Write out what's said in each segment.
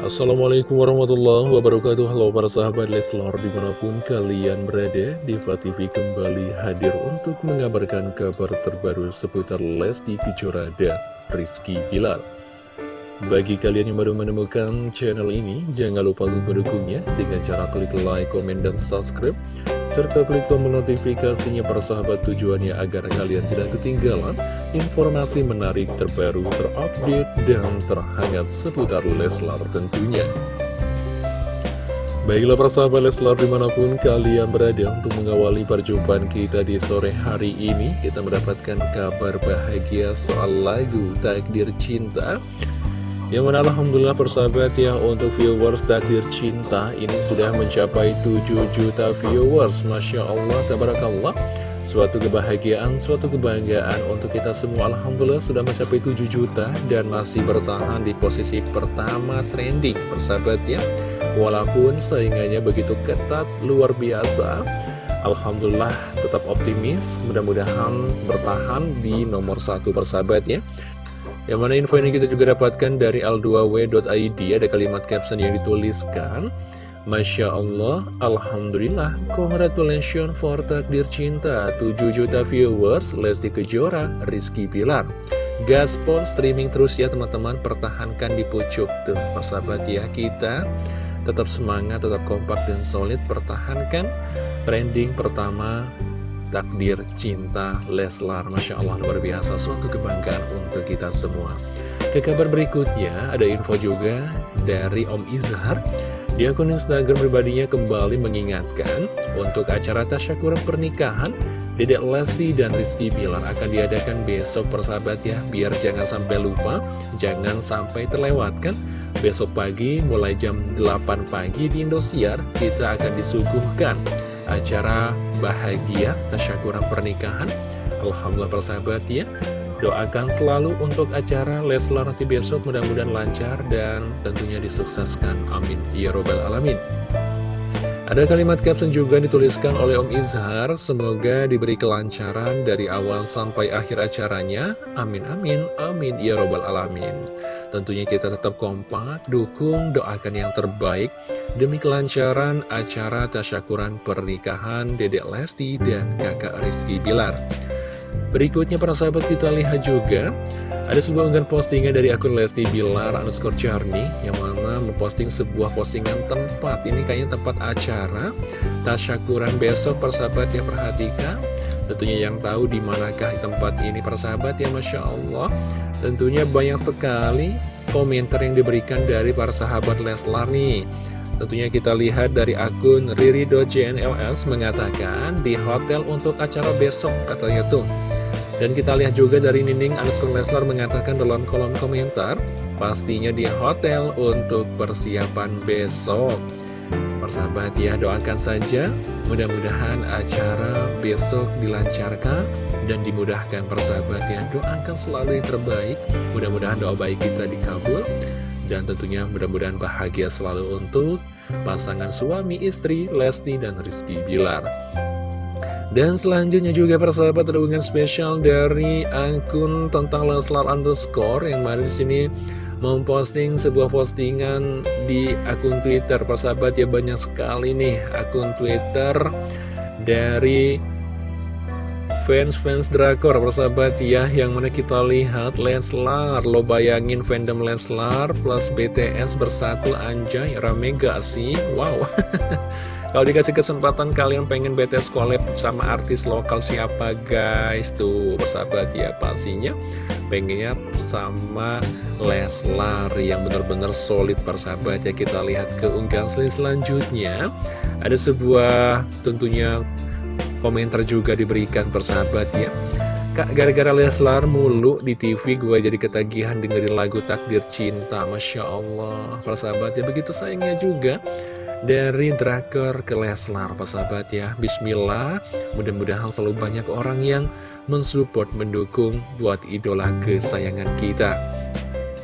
Assalamualaikum warahmatullahi wabarakatuh. Halo para sahabat Leslar di mana pun kalian berada Diva TV kembali hadir untuk mengabarkan kabar terbaru seputar Lesti Kejora dan Rizky Bilar. Bagi kalian yang baru menemukan channel ini Jangan lupa untuk mendukungnya dengan cara klik like, komen, dan subscribe serta klik tombol notifikasinya para sahabat tujuannya agar kalian tidak ketinggalan informasi menarik terbaru, terupdate, dan terhangat seputar Leslar tentunya. Baiklah para sahabat Leslar di mana pun kalian berada untuk mengawali perjumpaan kita di sore hari ini Kita mendapatkan kabar bahagia soal lagu Takdir Cinta. Yang mana Alhamdulillah persahabat ya untuk viewers takdir cinta ini sudah mencapai 7 juta viewers. Masya Allah, Tabarakallah Suatu kebahagiaan, suatu kebanggaan untuk kita semua. Alhamdulillah sudah mencapai 7 juta dan masih bertahan di posisi pertama trending persahabat ya. Walaupun saingannya begitu ketat, luar biasa. Alhamdulillah tetap optimis mudah-mudahan bertahan di nomor satu persahabat ya. Yang mana info ini kita juga dapatkan dari al2w.id Ada kalimat caption yang dituliskan Masya Allah, Alhamdulillah, congratulations for takdir cinta. 7 juta viewers, Lesti Kejora, Rizky Pilar Gaspol streaming terus ya teman-teman, pertahankan di pucuk tuh Persahabat ya kita. Tetap semangat, tetap kompak dan solid. Pertahankan trending pertama takdir cinta Leslar. Masya Allah luar biasa. Suatu kebanggaan untuk kita semua. Ke kabar berikutnya ada info juga dari Om Izhar di akun Instagram pribadinya kembali mengingatkan untuk acara tasyakuran pernikahan Dedek Lesti dan Rizky Bilar akan diadakan besok persahabat ya. Biar jangan sampai lupa, jangan sampai terlewatkan. Besok pagi mulai jam 8 pagi di Indosiar kita akan disuguhkan acara bahagia tasyakuran pernikahan. Alhamdulillah persahabat ya Doakan selalu untuk acara Leslar nanti besok mudah-mudahan lancar dan tentunya disukseskan Amin Ya Robbal Alamin ada kalimat caption juga dituliskan oleh Om Izhar, semoga diberi kelancaran dari awal sampai akhir acaranya. Amin, amin, amin, ya robbal alamin. Tentunya kita tetap kompak, dukung, doakan yang terbaik demi kelancaran acara tasyakuran pernikahan Dedek Lesti dan kakak Rizky Bilar. Berikutnya para sahabat kita lihat juga ada sebuah unggahan postingan dari akun Lesti Bilar underscore Charney yang mana memposting sebuah postingan tempat. Ini kayaknya tempat acara tasyakuran besok persahabat yang perhatikan. Tentunya yang tahu di manakah tempat ini persahabat ya Masya Allah. Tentunya banyak sekali komentar yang diberikan dari para sahabat Leslar nih. Tentunya kita lihat dari akun riri.jnls mengatakan di hotel untuk acara besok katanya tuh dan kita lihat juga dari Nining underscore Leslar mengatakan dalam kolom komentar, pastinya di hotel untuk persiapan besok. Persahabat ya, doakan saja, mudah-mudahan acara besok dilancarkan dan dimudahkan persahabat ya. Doakan selalu yang terbaik, mudah-mudahan doa baik kita dikabul. Dan tentunya mudah-mudahan bahagia selalu untuk pasangan suami istri Lesti dan Rizky Bilar. Dan selanjutnya juga persahabat ada spesial dari akun tentang Leslar underscore yang di sini memposting sebuah postingan di akun Twitter. Persahabat ya banyak sekali nih akun Twitter dari fans-fans drakor persahabat ya yang mana kita lihat Leslar lo bayangin fandom Leslar plus BTS bersatu anjay rame gak sih? Wow. Kalau dikasih kesempatan kalian pengen BTS collab sama artis lokal siapa guys? Tuh persahabat ya pastinya pengennya sama Leslar yang benar-benar solid persahabat ya. Kita lihat ke unggahan selanjutnya. Ada sebuah tentunya komentar juga diberikan persahabat ya Kak, gara-gara Leslar mulu di TV gue jadi ketagihan dengerin lagu Takdir Cinta. Masya Allah Persahabat ya begitu sayangnya juga dari Drakor ke Leslar sahabat ya Bismillah mudah-mudahan selalu banyak orang yang mensupport mendukung buat idola kesayangan kita.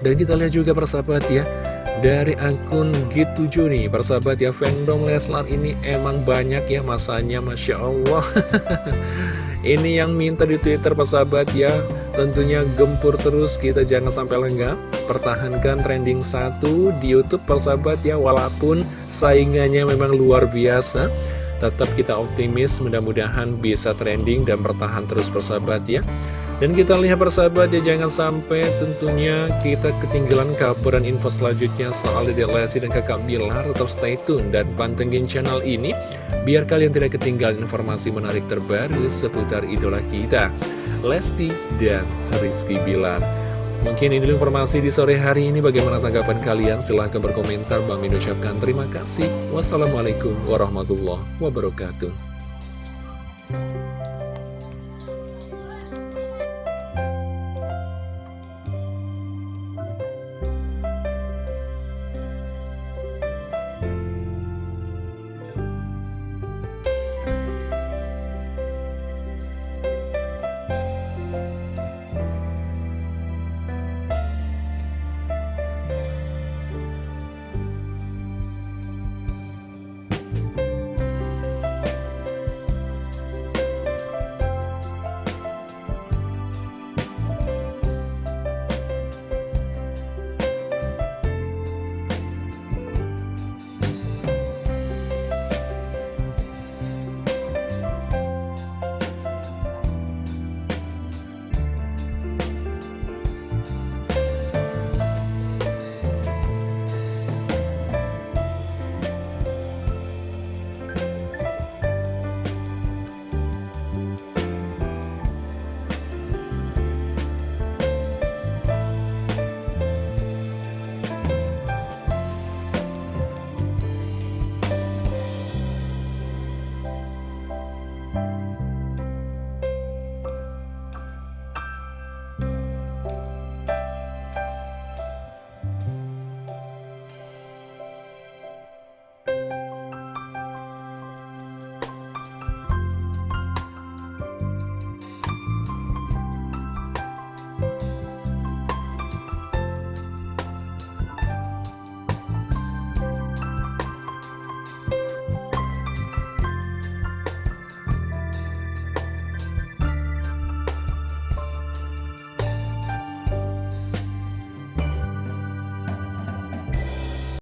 Dan kita lihat juga persahabat ya dari akun G7 nih persahabat ya fandom Leslar ini emang banyak ya masanya Masya Allah. Ini yang minta di Twitter persahabat ya. Tentunya gempur terus kita jangan sampai lengah. Pertahankan trending satu di Youtube persahabat ya Walaupun saingannya memang luar biasa. Tetap kita optimis mudah-mudahan bisa trending dan bertahan terus persahabat ya dan kita lihat persahabat ya jangan sampai tentunya kita ketinggalan kabar dan info selanjutnya soal Dede Lesti dan kakak Bilar. Tetap stay tune dan pantengin channel ini biar kalian tidak ketinggalan informasi menarik terbaru seputar idola kita Lesti dan Rizky Bilar. Mungkin ini informasi di sore hari ini. Bagaimana tanggapan kalian? Silahkan berkomentar. Bang Min ucapkan terima kasih. Wassalamualaikum warahmatullahi wabarakatuh